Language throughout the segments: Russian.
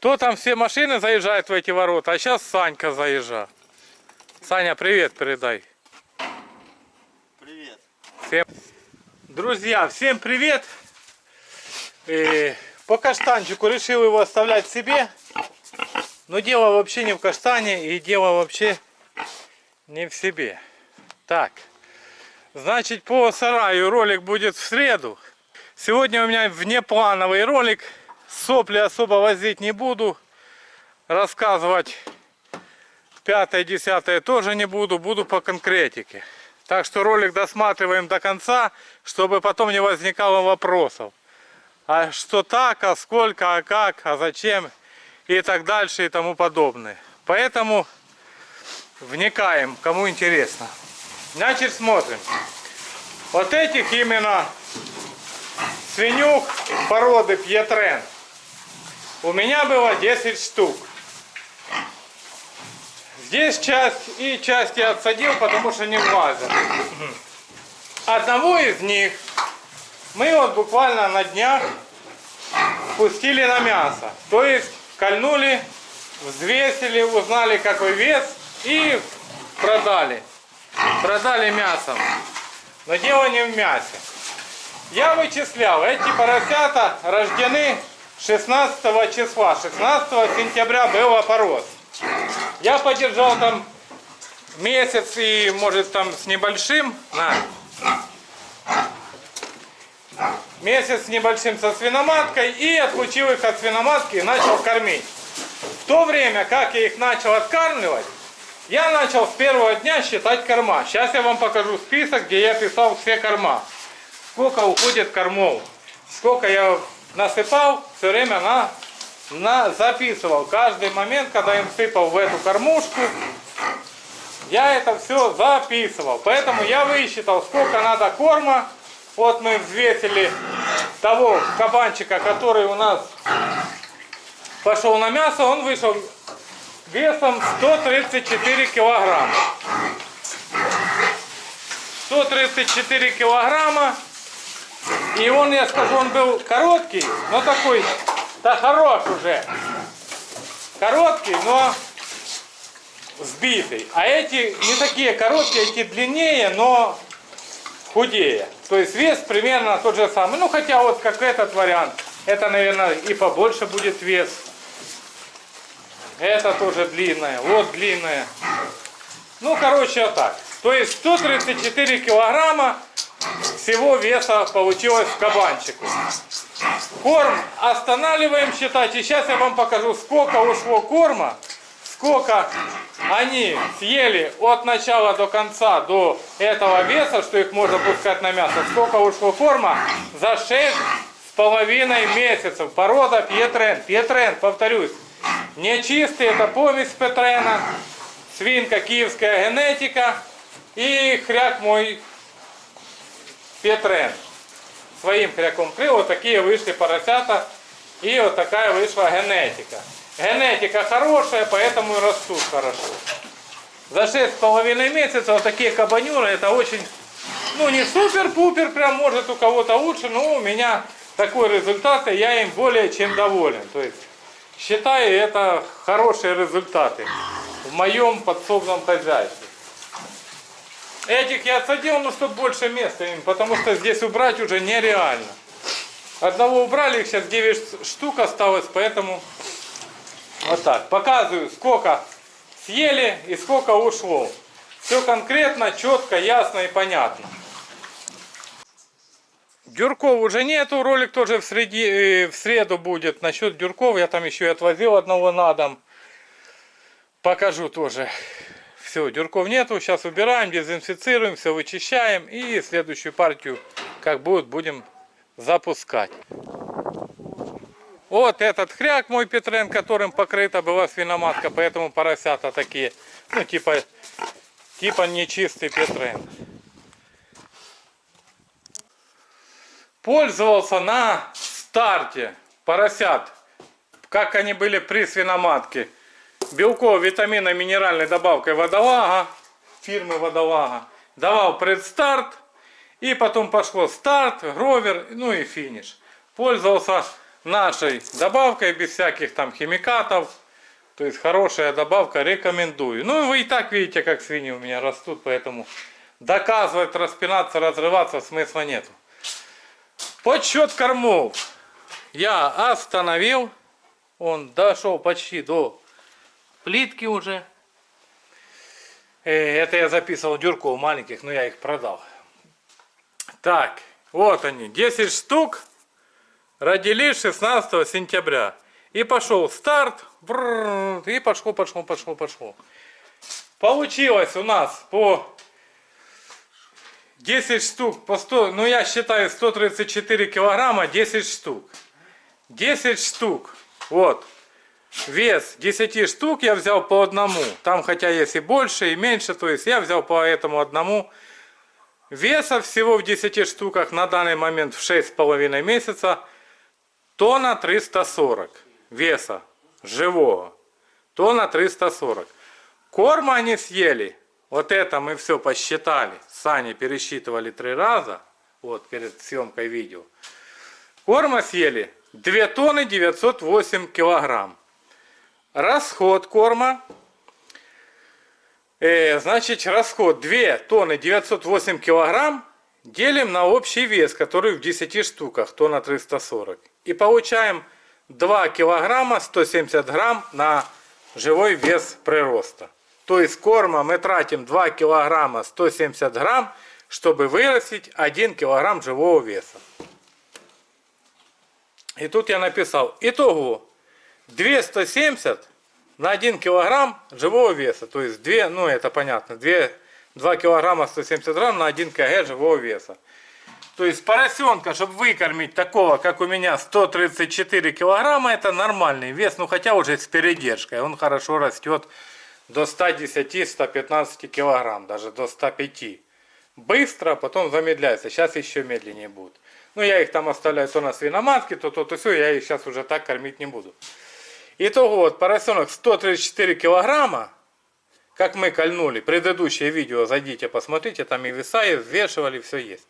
То там все машины заезжают в эти ворота, а сейчас Санька заезжал. Саня, привет передай. Привет. Всем... Друзья, всем привет! И по каштанчику решил его оставлять себе. Но дело вообще не в каштане и дело вообще не в себе. Так, значит по сараю ролик будет в среду. Сегодня у меня внеплановый ролик. Сопли особо возить не буду. Рассказывать пятое, десятое тоже не буду. Буду по конкретике. Так что ролик досматриваем до конца, чтобы потом не возникало вопросов. А что так, а сколько, а как, а зачем и так дальше и тому подобное. Поэтому вникаем, кому интересно. Значит, смотрим. Вот этих именно свинюк породы Пьетрен у меня было 10 штук. Здесь часть и часть я отсадил, потому что не влазят. Одного из них мы вот буквально на днях пустили на мясо. То есть кольнули, взвесили, узнали какой вес и продали. Продали мясом. Но дело не в мясе. Я вычислял, эти поросята рождены 16 числа. 16 сентября был опорос. Я подержал там месяц и может там с небольшим. На. Месяц с небольшим со свиноматкой и отлучил их от свиноматки и начал кормить. В то время, как я их начал откармливать, я начал с первого дня считать корма. Сейчас я вам покажу список, где я писал все корма. Сколько уходит кормов. Сколько я насыпал, все время на, на, записывал. Каждый момент, когда им сыпал в эту кормушку, я это все записывал. Поэтому я высчитал, сколько надо корма. Вот мы взвесили того кабанчика, который у нас пошел на мясо. Он вышел весом 134 килограмма. 134 килограмма. И он, я скажу, он был короткий, но такой, да хорош уже. Короткий, но сбитый. А эти не такие короткие, эти длиннее, но худее. То есть вес примерно тот же самый. Ну, хотя вот как этот вариант, это, наверное, и побольше будет вес. Это тоже длинная, вот длинная. Ну, короче, вот так. То есть 134 килограмма всего веса получилось в кабанчику. Корм останавливаем считать. И сейчас я вам покажу, сколько ушло корма, сколько они съели от начала до конца, до этого веса, что их можно пускать на мясо, сколько ушло корма за 6 с половиной месяцев. Порода Пьетрен. Пьетрен, повторюсь, не чистый, это помесь Петрена, свинка, киевская генетика и хряк мой Петрен. Своим хряком крил, вот такие вышли поросята и вот такая вышла генетика. Генетика хорошая, поэтому и растут хорошо. За 6,5 месяцев вот такие кабанюры, это очень, ну не супер-пупер, прям может у кого-то лучше, но у меня такой результат, и я им более чем доволен. То есть считаю это хорошие результаты в моем подсобном хозяйстве. Этих я отсадил, ну, чтобы больше места им, потому что здесь убрать уже нереально. Одного убрали, их сейчас 9 штук осталось, поэтому вот так. Показываю, сколько съели и сколько ушло. Все конкретно, четко, ясно и понятно. Дюрков уже нету, ролик тоже в, среди, э, в среду будет. Насчет дюрков я там еще и отвозил одного на дом. Покажу тоже. Все, дюрков нету, сейчас убираем, дезинфицируем, все вычищаем и следующую партию, как будет, будем запускать. Вот этот хряк мой Петрен, которым покрыта была свиноматка, поэтому поросята такие, ну типа, типа нечистый Петрен. Пользовался на старте поросят, как они были при свиноматке белково витаминной минеральной добавкой водолага, фирмы водолага. Давал предстарт, и потом пошло старт, гровер, ну и финиш. Пользовался нашей добавкой, без всяких там химикатов. То есть хорошая добавка, рекомендую. Ну вы и так видите, как свиньи у меня растут, поэтому доказывать, распинаться, разрываться смысла нету. Подсчет кормов я остановил. Он дошел почти до плитки уже. Э, Это я записывал дюрков маленьких, но я их продал. Так, вот они, 10 штук. Родились 16 сентября. И пошел старт. И пошло, пошло, пошло, пошло. Получилось у нас по 10 штук по 100, ну я считаю 134 килограмма 10 штук. 10 штук. Вот. Вес 10 штук я взял по одному. Там хотя есть и больше, и меньше. То есть я взял по этому одному. Веса всего в 10 штуках на данный момент в 6,5 месяца тонна 340 веса живого. Тонна 340. Корма они съели. Вот это мы все посчитали. Сани пересчитывали три раза. Вот перед съемкой видео. Корма съели 2 тонны 908 килограмм. Расход корма. Э, значит, расход 2 тонны 908 килограмм делим на общий вес, который в 10 штуках, тонна 340. И получаем 2 килограмма 170 грамм на живой вес прироста. То есть корма мы тратим 2 килограмма 170 грамм, чтобы вырастить 1 килограмм живого веса. И тут я написал, итого 270 на 1 килограмм живого веса. То есть 2, ну это понятно, 2, 2 килограмма 170 грамм на 1 кг живого веса. То есть поросенка, чтобы выкормить такого, как у меня, 134 килограмма, это нормальный вес. Ну хотя уже с передержкой. Он хорошо растет до 110-115 килограмм, даже до 105. Быстро, потом замедляется. Сейчас еще медленнее будет. Ну я их там оставляю то на свиноматке, то то, то все. Я их сейчас уже так кормить не буду. Итого вот поросенок 134 килограмма, как мы кольнули. Предыдущее видео зайдите, посмотрите, там и веса, и взвешивали, все есть.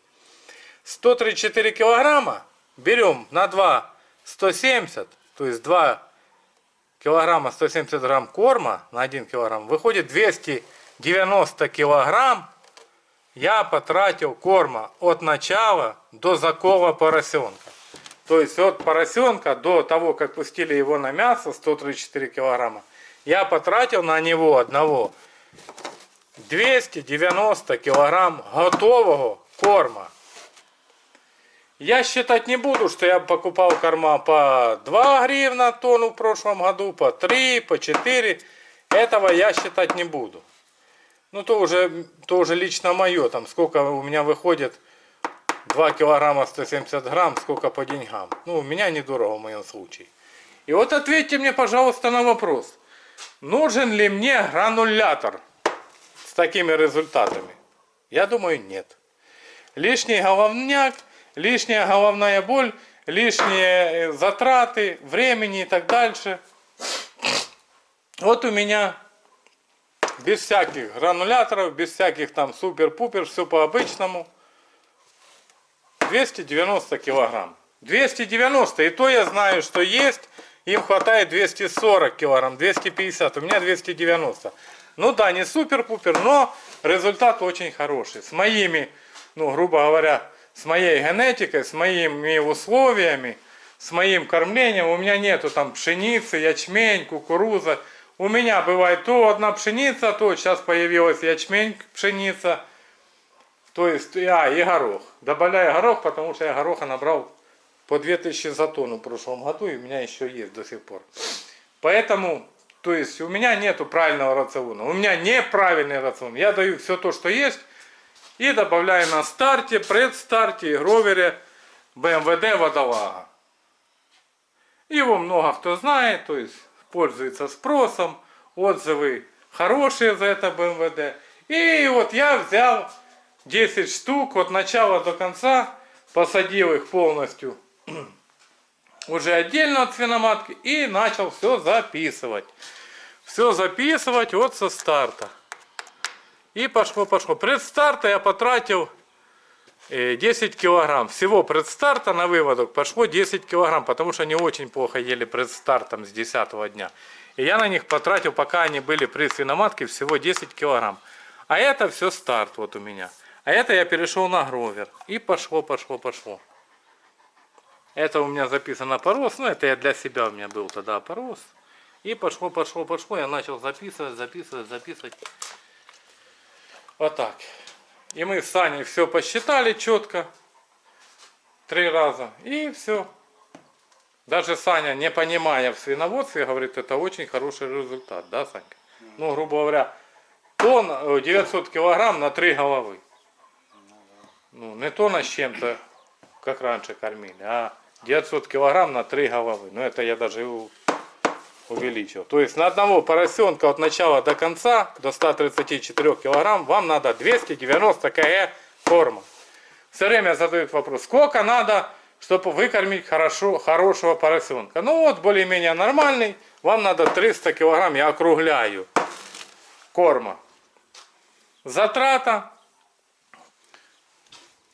134 килограмма берем на 2 170, то есть 2 килограмма 170 грамм корма на 1 килограмм, выходит 290 килограмм я потратил корма от начала до закова поросенка. То есть от поросенка до того, как пустили его на мясо, 134 килограмма, я потратил на него одного 290 килограмм готового корма. Я считать не буду, что я покупал корма по 2 гривна тонну в прошлом году, по 3, по 4. Этого я считать не буду. Ну, то уже, то уже лично мое. Там сколько у меня выходит 2 килограмма 170 грамм, сколько по деньгам. Ну, у меня недорого в моем случае. И вот ответьте мне, пожалуйста, на вопрос. Нужен ли мне гранулятор с такими результатами? Я думаю, нет. Лишний головняк – лишняя головная боль, лишние э, затраты, времени и так дальше. Вот у меня без всяких грануляторов, без всяких там супер-пупер, все по-обычному. 290 килограмм. 290, и то я знаю, что есть, им хватает 240 килограмм, 250, у меня 290. Ну да, не супер-пупер, но результат очень хороший. С моими, ну грубо говоря, с моей генетикой, с моими условиями, с моим кормлением. У меня нету там пшеницы, ячмень, кукуруза. У меня бывает то одна пшеница, то сейчас появилась ячмень, пшеница. То есть, а, и горох. Добавляю горох, потому что я гороха набрал по 2000 за тонну в прошлом году, и у меня еще есть до сих пор. Поэтому, то есть, у меня нету правильного рациона. У меня неправильный рацион. Я даю все то, что есть, и добавляю на старте, предстарте гровере БМВД водолага. Его много кто знает, то есть пользуется спросом, отзывы хорошие за это БМВД. И вот я взял 10 штук от начала до конца, посадил их полностью уже отдельно от свиноматки и начал все записывать. Все записывать вот со старта. И пошло, пошло. Предстарта я потратил э, 10 килограмм. Всего предстарта на выводок пошло 10 килограмм, потому что они очень плохо ели предстартом с 10 дня. И я на них потратил, пока они были при свиноматке, всего 10 килограмм. А это все старт вот у меня. А это я перешел на гровер. И пошло, пошло, пошло. Это у меня записано порос. Ну, это я для себя у меня был тогда порос. И пошло, пошло, пошло. Я начал записывать, записывать, записывать. Вот так. И мы с Саней все посчитали четко. Три раза. И все. Даже Саня, не понимая в свиноводстве, говорит, это очень хороший результат. Да, Санька? Ну, грубо говоря, тон э, 900 килограмм на три головы. Ну, не тонна с чем-то, как раньше кормили, а 900 килограмм на три головы. Ну, это я даже увеличил. То есть на одного поросенка от начала до конца, до 134 килограмм, вам надо 290 кг корма. Все время задают вопрос, сколько надо, чтобы выкормить хорошо, хорошего поросенка. Ну вот, более-менее нормальный, вам надо 300 килограмм, я округляю, корма. Затрата,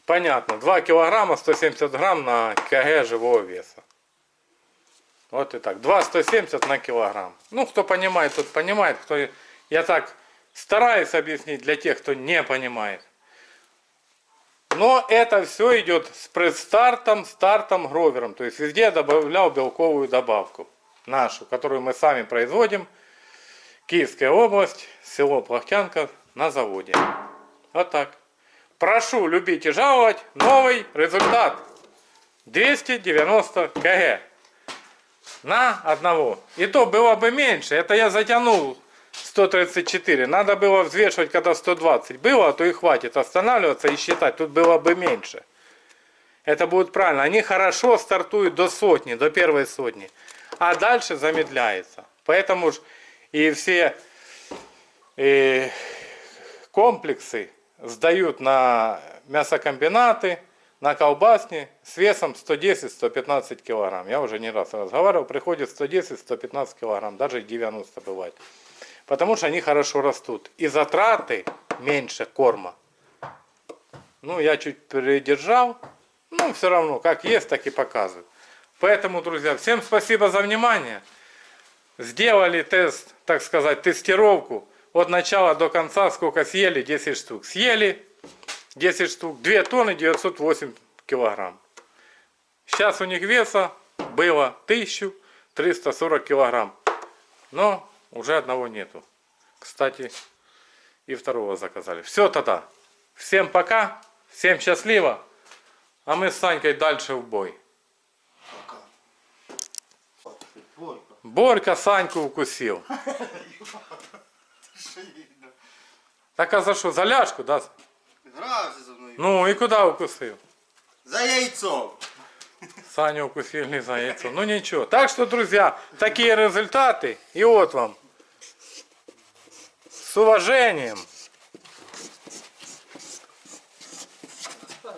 понятно, 2 килограмма 170 грамм на кг живого веса. Вот и так. 2,170 на килограмм. Ну, кто понимает, тот понимает. Кто... Я так стараюсь объяснить для тех, кто не понимает. Но это все идет с предстартом, стартом, гровером. То есть везде я добавлял белковую добавку. Нашу, которую мы сами производим. Киевская область, село Плахтянка на заводе. Вот так. Прошу любить и жаловать. Новый результат. 290 кг на одного. И то было бы меньше. Это я затянул 134. Надо было взвешивать, когда 120 было, а то и хватит останавливаться и считать. Тут было бы меньше. Это будет правильно. Они хорошо стартуют до сотни, до первой сотни. А дальше замедляется. Поэтому ж и все э, комплексы сдают на мясокомбинаты, на колбасни с весом 110-115 килограмм. Я уже не раз разговаривал, приходит 110-115 килограмм, даже 90 бывает. Потому что они хорошо растут. И затраты меньше корма. Ну, я чуть придержал. Ну, все равно, как есть, так и показываю. Поэтому, друзья, всем спасибо за внимание. Сделали тест, так сказать, тестировку. От начала до конца сколько съели? 10 штук. Съели 10 штук, 2 тонны 908 килограмм. Сейчас у них веса было 1340 килограмм. Но уже одного нету. Кстати, и второго заказали. Все тогда. Всем пока. Всем счастливо. А мы с Санькой дальше в бой. Борька Саньку укусил. Так а за що? За ляжку, да? Грався за мною. Ну і куди укусив? За яйцом. Саню укусили за яйцо. Ну ничего. Так что, друзья, такие результаты. И вот вам. С уважением.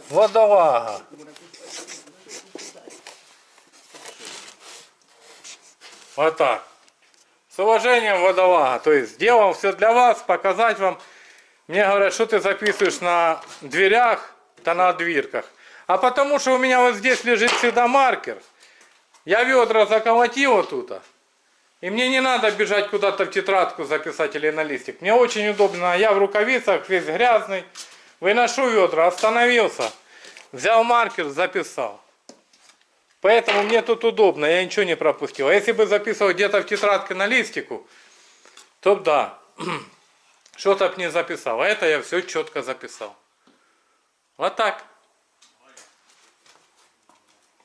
Водолага. Вот так. С уважением водолага. То есть сделал все для вас, показать вам. Мне говорят, что ты записываешь на дверях, да на дверках. А потому что у меня вот здесь лежит всегда маркер. Я ведра заколотил вот. И мне не надо бежать куда-то в тетрадку записать или на листик. Мне очень удобно. Я в рукавицах, весь грязный. Выношу ведра, остановился. Взял маркер, записал. Поэтому мне тут удобно, я ничего не пропустил. А если бы записывал где-то в тетрадке на листику, то да, что-то б не записал. А это я все четко записал. Вот так.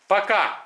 Пока.